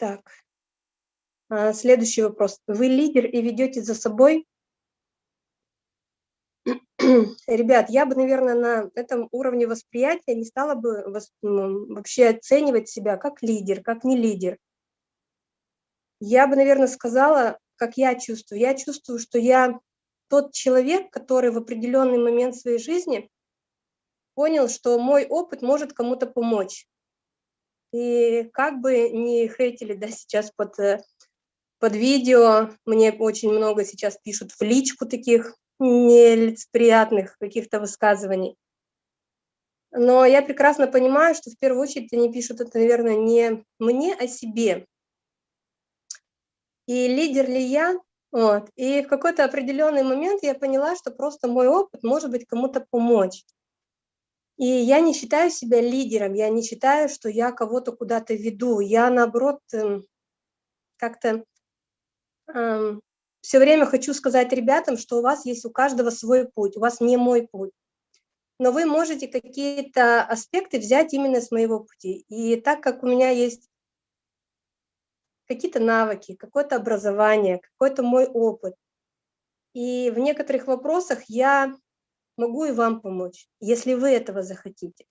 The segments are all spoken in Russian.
Так. А, следующий вопрос. Вы лидер и ведете за собой? Ребят, я бы, наверное, на этом уровне восприятия не стала бы вообще оценивать себя как лидер, как не лидер. Я бы, наверное, сказала, как я чувствую. Я чувствую, что я тот человек, который в определенный момент своей жизни понял, что мой опыт может кому-то помочь. И как бы не хейтили да, сейчас под, э, под видео, мне очень много сейчас пишут в личку таких нелицеприятных каких-то высказываний. Но я прекрасно понимаю, что в первую очередь они пишут это, наверное, не мне, а себе. И лидер ли я? Вот. И в какой-то определенный момент я поняла, что просто мой опыт может быть кому-то помочь. И я не считаю себя лидером, я не считаю, что я кого-то куда-то веду. Я, наоборот, эм, как-то эм, все время хочу сказать ребятам, что у вас есть у каждого свой путь, у вас не мой путь. Но вы можете какие-то аспекты взять именно с моего пути. И так как у меня есть какие-то навыки, какое-то образование, какой-то мой опыт, и в некоторых вопросах я могу и вам помочь, если вы этого захотите.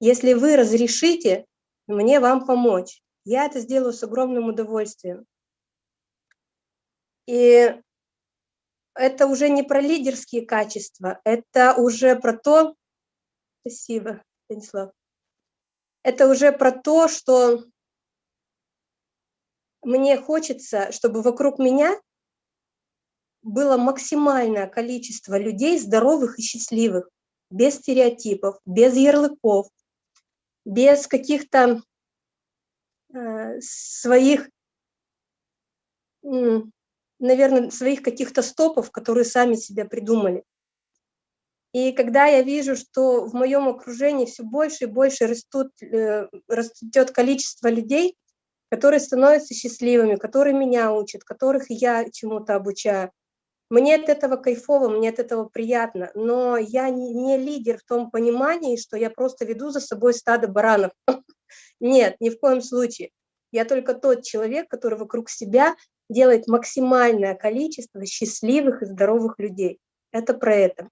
Если вы разрешите мне вам помочь, я это сделаю с огромным удовольствием. И это уже не про лидерские качества, это уже про то, спасибо, Станислав, это уже про то, что мне хочется, чтобы вокруг меня было максимальное количество людей здоровых и счастливых, без стереотипов, без ярлыков, без каких-то э, своих, э, наверное, своих каких-то стопов, которые сами себя придумали. И когда я вижу, что в моем окружении все больше и больше растут, э, растет количество людей, которые становятся счастливыми, которые меня учат, которых я чему-то обучаю, мне от этого кайфово, мне от этого приятно, но я не лидер в том понимании, что я просто веду за собой стадо баранов. Нет, ни в коем случае. Я только тот человек, который вокруг себя делает максимальное количество счастливых и здоровых людей. Это про это.